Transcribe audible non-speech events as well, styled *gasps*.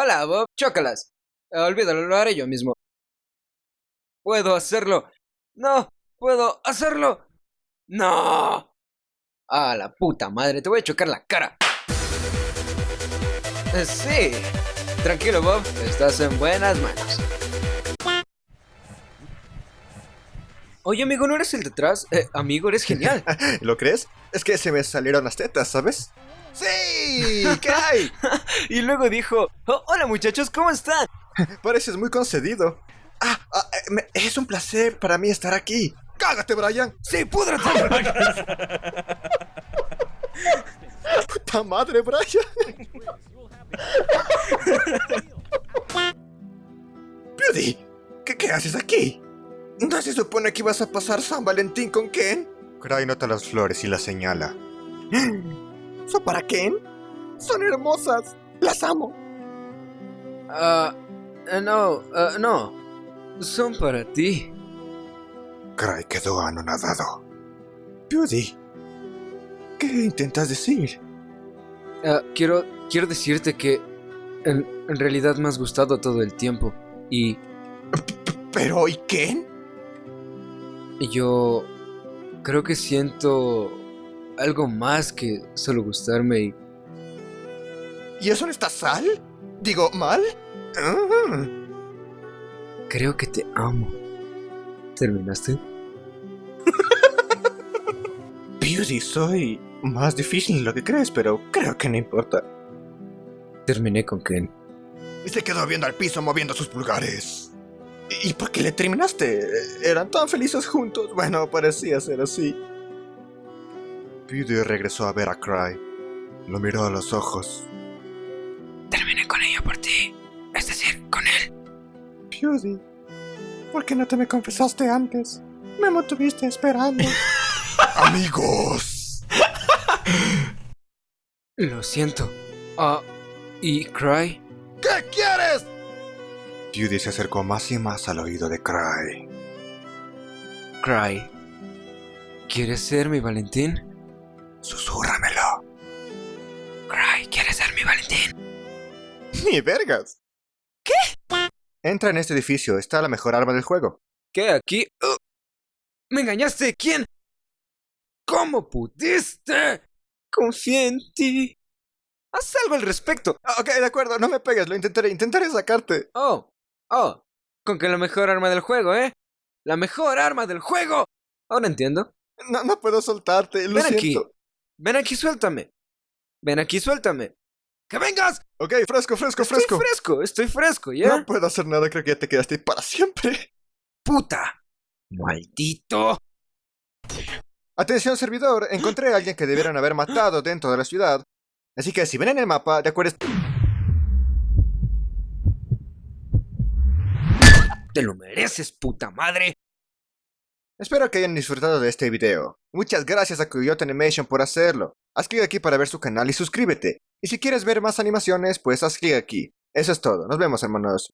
Hola, Bob. Chócalas. olvídalo, lo haré yo mismo. Puedo hacerlo. No, puedo hacerlo. No. A la puta madre, te voy a chocar la cara. Eh, sí. Tranquilo, Bob. Estás en buenas manos. Oye, amigo, ¿no eres el detrás? Eh, amigo, eres genial. *laughs* ¿Lo crees? Es que se me salieron las tetas, ¿sabes? ¡Sí! ¿Qué hay? *laughs* y luego dijo, oh, hola muchachos, ¿cómo están? *laughs* Pareces muy concedido. Ah, ah eh, es un placer para mí estar aquí. ¡Cágate, Brian! ¡Sí, púdrate! *laughs* ¡Puta madre, Brian! Beauty, ¿qué, ¿qué haces aquí? ¿No se supone que ibas a pasar San Valentín con Ken? Cry nota las flores y las señala. ¿Son para Ken? Son hermosas. Las amo. Ah, uh, no, uh, no. Son para ti. Cry quedó anonadado. Beauty, ¿qué intentas decir? Uh, quiero, quiero decirte que en, en, realidad me has gustado todo el tiempo y... ¿Pero y Ken? Yo creo que siento algo más que solo gustarme y... ¿Y eso no está sal? Digo, mal. Creo que te amo. ¿Terminaste? *laughs* Beauty, soy más difícil de lo que crees, pero creo que no importa. Terminé con Ken. Y se quedó viendo al piso moviendo sus pulgares. ¿Y por qué le terminaste? ¿Eran tan felices juntos? Bueno, parecía ser así. Beauty regresó a ver a Cry. Lo miró a los ojos. Terminé con ella por ti. Es decir, con él. Beauty, ¿por qué no te me confesaste antes? Me mantuviste esperando. *laughs* ¡Amigos! Lo siento. Ah, ¿y Cry? ¿Qué quieres? Beauty se acercó más y más al oído de Cry. Cry, ¿quieres ser mi Valentín? Susúrramelo. Cry, ¿quieres ser mi Valentín? ¡Ni vergas! ¿Qué? Entra en este edificio, está la mejor arma del juego. ¿Qué? ¿Aquí? Uh, ¿Me engañaste? ¿Quién? ¿Cómo pudiste? Confié en ti. Haz algo al respecto. Ah, ok, de acuerdo, no me pegues, lo intentaré, intentaré sacarte. Oh, Oh, con que la mejor arma del juego, ¿eh? ¡La mejor arma del juego! Ahora entiendo. No, no puedo soltarte, lo Ven siento. aquí. Ven aquí, suéltame. Ven aquí, suéltame. ¡Que vengas! Ok, fresco, fresco, estoy fresco. fresco, estoy fresco, ¿ya? No puedo hacer nada, creo que ya te quedaste ahí para siempre. ¡Puta! ¡Maldito! Atención, servidor. *gasps* Encontré a alguien que debieron haber matado dentro de la ciudad. Así que si ven en el mapa, de acuerdo... ¡Te lo mereces, puta madre! Espero que hayan disfrutado de este video. Muchas gracias a Coyote Animation por hacerlo. Haz clic aquí para ver su canal y suscríbete. Y si quieres ver más animaciones, pues haz clic aquí. Eso es todo. Nos vemos, hermanos.